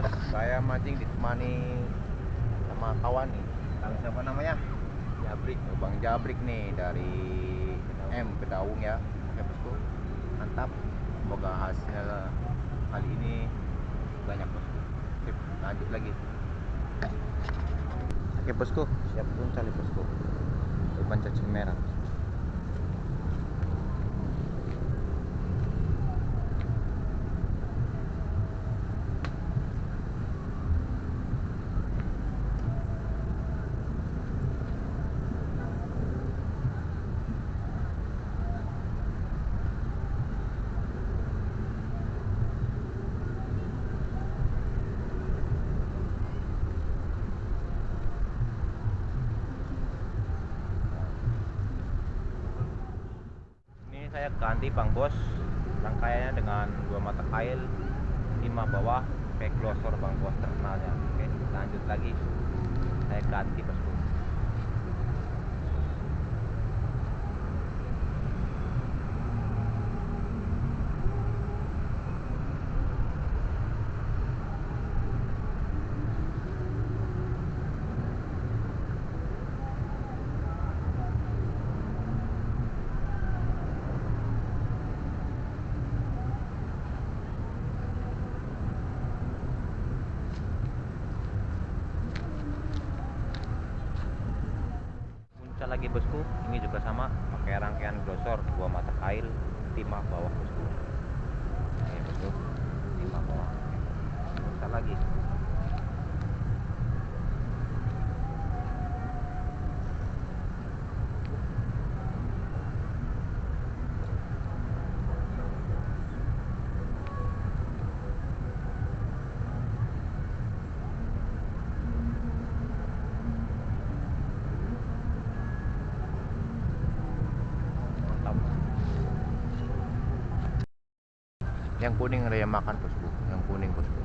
bos. Saya mancing ditemani sama kawan nih. Tahu siapa namanya? Jabrik oh, Bang Jabrik nih dari M Kedaung ya. Oke bosku. Mantap. Semoga hasil kali ini banyak bosku. Sip, lanjut lagi. Oke bosku. Siap punca nih bosku. Umpan cacing merah ini saya ganti bang bos. Rangkaiannya dengan dua mata kail lima bawah glosor bang bos terkenalnya. Oke lanjut lagi. Saya ganti bosku lagi bosku. Ini juga sama pakai rangkaian glosor dua mata kail timah bawah bosku. Oke bosku. Timah bawah. Punca lagi mantap yang kuning ada yang makan bosku. Yang kuning bosku.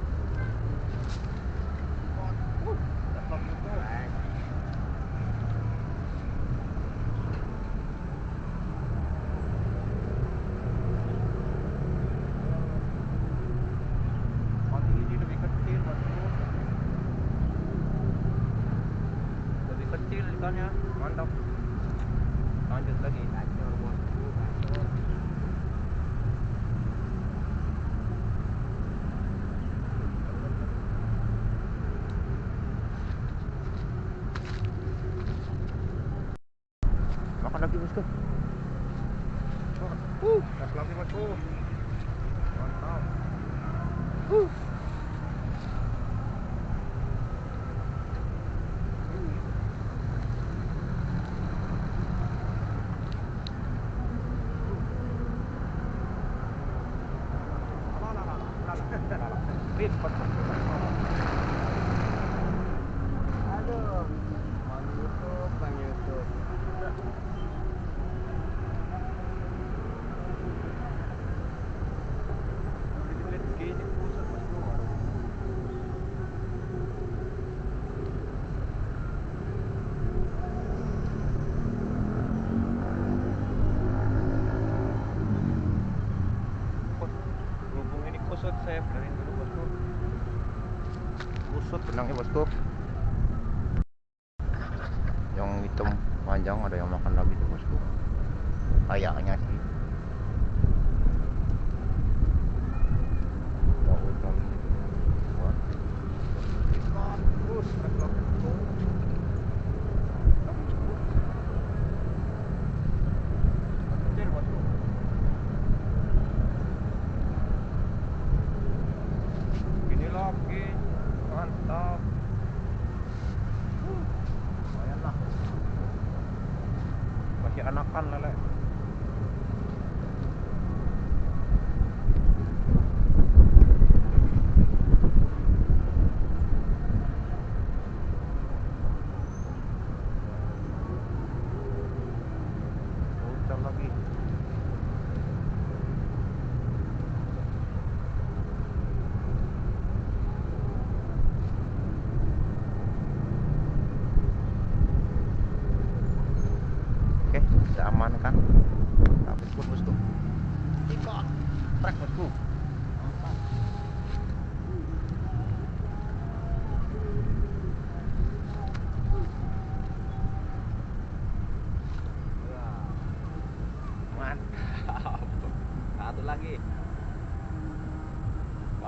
Kecil mantap. Lanjut lagi makan lagi bosku Uh, lagi bosku. Mantap. Aduh, Bang YouTube, Bang YouTube. Berhubung ini kusut saya benerin dulu bosku. Kusut benangnya bosku. Yang hitam panjang ada yang makan lagi tuh bosku. Kayaknya sih Mau utang Wah, Bagus, gas lagi bosku. Kecil bosku. Gini lagi Mantap Lumayan lah. Anakan lele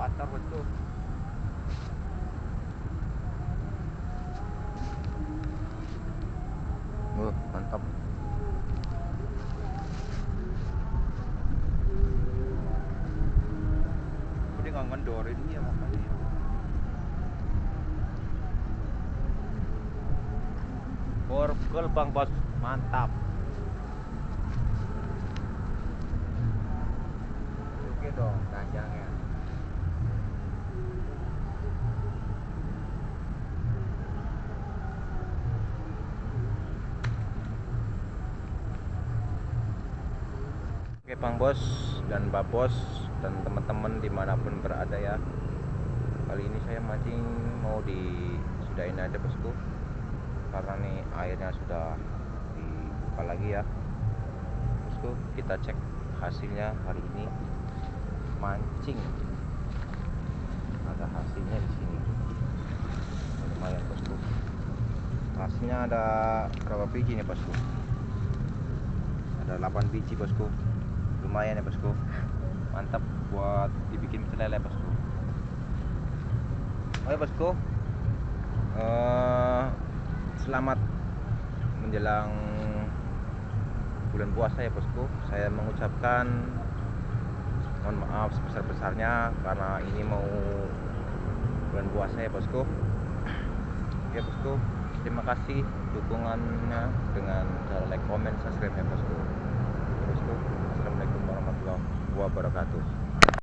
motor betul. Uh, mantap. Udah nggak ngendorin dia makanya. Borgol bang bos. Mantap. Oke dong tanjangnya Oke bang bos dan mbak bos dan teman-teman di mana pun berada ya. Kali ini saya mancing mau di sudahin aja bosku. Karena nih airnya sudah dibuka lagi ya. Bosku kita cek hasilnya hari ini. Mancing. Ada hasilnya di sini. Lumayan bosku. Hasilnya ada berapa biji nih bosku? Ada 8 biji bosku lumayan ya bosku. Mantap buat dibikin pecel lele bosku. Oke bosku. Eh, selamat menjelang bulan puasa ya bosku. Saya mengucapkan mohon maaf sebesar-besarnya karena ini mau bulan puasa ya bosku. Oke bosku. Terima kasih dukungannya dengan cara like, comment, subscribe ya bosku. Bosku warahmatullahi wabarakatuh